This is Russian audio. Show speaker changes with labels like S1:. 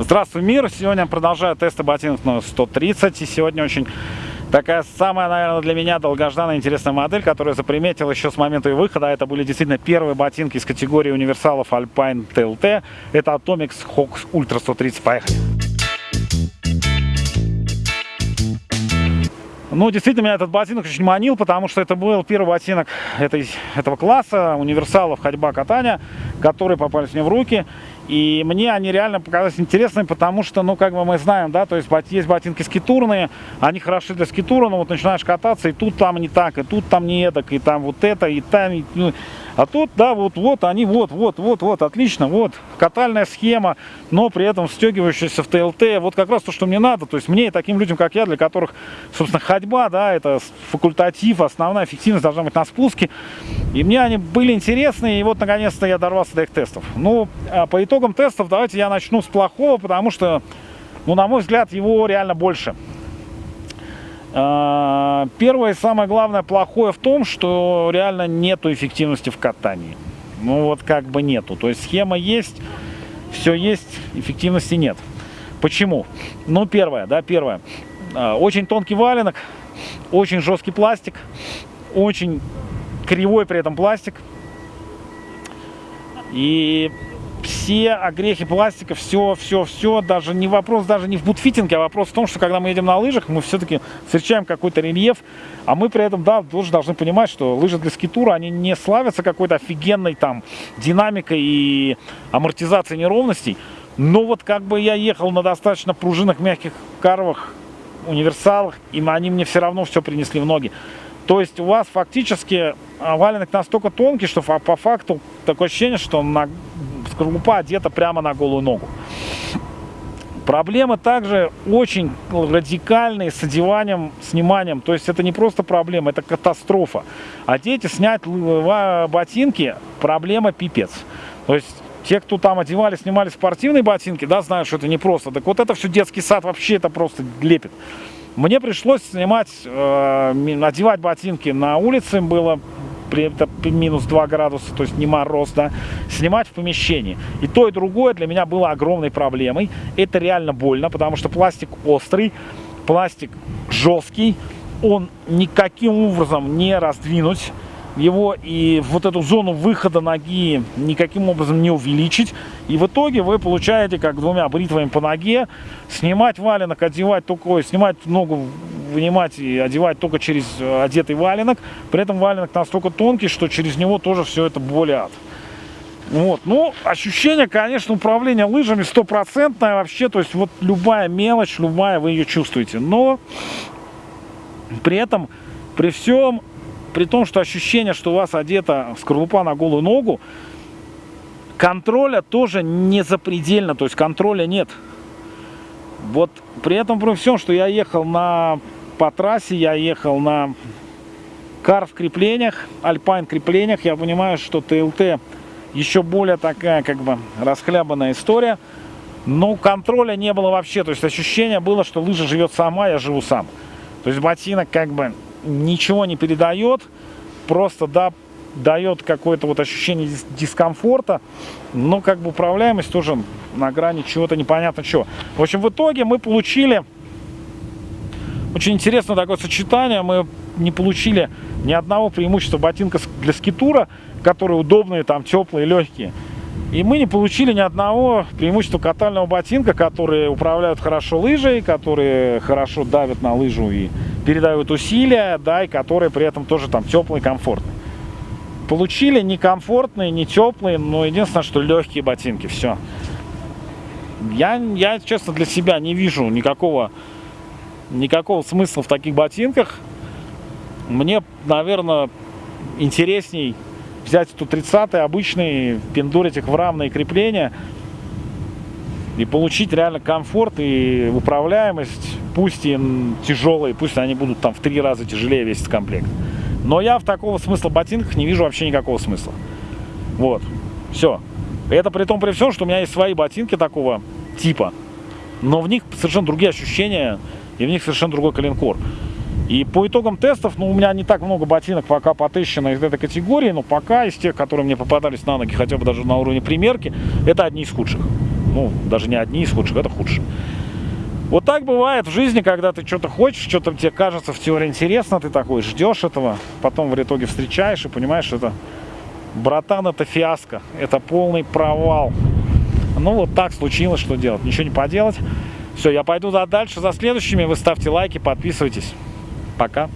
S1: Здравствуй, мир! Сегодня продолжаю тесты ботинок на 130. И сегодня очень такая самая, наверное, для меня долгожданная интересная модель, которую я заприметил еще с момента ее выхода. Это были действительно первые ботинки из категории универсалов Alpine TLT. Это Atomics Hawks Ultra 130. Поехали! Ну, действительно, меня этот ботинок очень манил, потому что это был первый ботинок этой, этого класса, универсалов ходьба катания, которые попались мне в руки. И мне они реально показались интересными, потому что, ну, как бы мы знаем, да, то есть есть ботинки скитурные, они хороши для скитура, но вот начинаешь кататься, и тут там не так, и тут там не эдак, и там вот это, и там, и, ну, а тут, да, вот, вот они, вот, вот, вот, вот, отлично, вот, катальная схема, но при этом стегивающаяся в ТЛТ, вот как раз то, что мне надо, то есть мне и таким людям, как я, для которых, собственно, ходьба, да, это факультатив, основная эффективность должна быть на спуске, и мне они были интересны, и вот, наконец-то, я дорвался до их тестов. Ну, а по итогам тестов давайте я начну с плохого, потому что, ну, на мой взгляд, его реально больше. А, первое и самое главное плохое в том, что реально нету эффективности в катании. Ну вот как бы нету. То есть схема есть, все есть, эффективности нет. Почему? Ну первое, да, первое. А, очень тонкий валенок, очень жесткий пластик, очень кривой при этом пластик. И все огрехи пластика, все, все, все, даже не вопрос даже не в бутфитинге, а вопрос в том, что когда мы едем на лыжах, мы все-таки встречаем какой-то рельеф, а мы при этом, да, тоже должны понимать, что лыжи для скитура, они не славятся какой-то офигенной там динамикой и амортизацией неровностей, но вот как бы я ехал на достаточно пружинных мягких карвах, универсалах, и они мне все равно все принесли в ноги. То есть у вас фактически валенок настолько тонкий, что по факту такое ощущение, что на скорлупа одета прямо на голую ногу. Проблемы также очень радикальные с одеванием, сниманием. То есть это не просто проблема, это катастрофа. Одеть и снять ботинки – проблема пипец. То есть те, кто там одевали, снимали спортивные ботинки, да, знают, что это непросто. Так вот это все детский сад, вообще это просто лепит. Мне пришлось снимать, э, одевать ботинки на улице, было это минус 2 градуса, то есть не мороз, да, снимать в помещении. И то, и другое для меня было огромной проблемой. Это реально больно, потому что пластик острый, пластик жесткий, он никаким образом не раздвинуть его и вот эту зону выхода ноги никаким образом не увеличить. И в итоге вы получаете, как двумя бритвами по ноге, снимать валенок, одевать только, снимать ногу, вынимать и одевать только через э, одетый валенок. При этом валенок настолько тонкий, что через него тоже все это болят. Вот, ну, ощущение, конечно, управления лыжами стопроцентное вообще, то есть вот любая мелочь, любая, вы ее чувствуете, но при этом, при всем при том, что ощущение, что у вас одета скорлупа на голую ногу, контроля тоже не запредельно, то есть контроля нет. Вот при этом при всем, что я ехал на, по трассе, я ехал на карв креплениях, альпайн креплениях, я понимаю, что ТЛТ еще более такая как бы расхлябанная история. Но контроля не было вообще, то есть ощущение было, что лыжа живет сама, я живу сам. То есть ботинок как бы ничего не передает, просто да, дает какое-то вот ощущение дискомфорта, но как бы управляемость тоже на грани чего-то непонятно чего. В общем, в итоге мы получили очень интересное такое сочетание. Мы не получили ни одного преимущества ботинка для скитура, которые удобные, там теплые, легкие. И мы не получили ни одного преимущества катального ботинка, которые управляют хорошо лыжей, которые хорошо давят на лыжу и передают усилия, да, и которые при этом тоже там теплые, комфортные. Получили не комфортные, не теплые, но единственное, что легкие ботинки, все. Я, я, честно, для себя не вижу никакого, никакого смысла в таких ботинках. Мне, наверное, интересней взять эту 30 обычный, пендурить их в равные крепления и получить реально комфорт и управляемость, пусть и тяжелые, пусть они будут там в три раза тяжелее весить комплект. Но я в такого смысла ботинках не вижу вообще никакого смысла. Вот, все. Это при том при всем, что у меня есть свои ботинки такого типа, но в них совершенно другие ощущения, и в них совершенно другой коленкор. И по итогам тестов, ну, у меня не так много ботинок пока потыщено из этой категории, но пока из тех, которые мне попадались на ноги, хотя бы даже на уровне примерки, это одни из худших. Ну, даже не одни из худших, это худшие. Вот так бывает в жизни, когда ты что-то хочешь, что-то тебе кажется в теории интересно, ты такой ждешь этого, потом в итоге встречаешь и понимаешь, что это, братан, это фиаско, это полный провал. Ну вот так случилось, что делать, ничего не поделать. Все, я пойду дальше за следующими, вы ставьте лайки, подписывайтесь. Пока.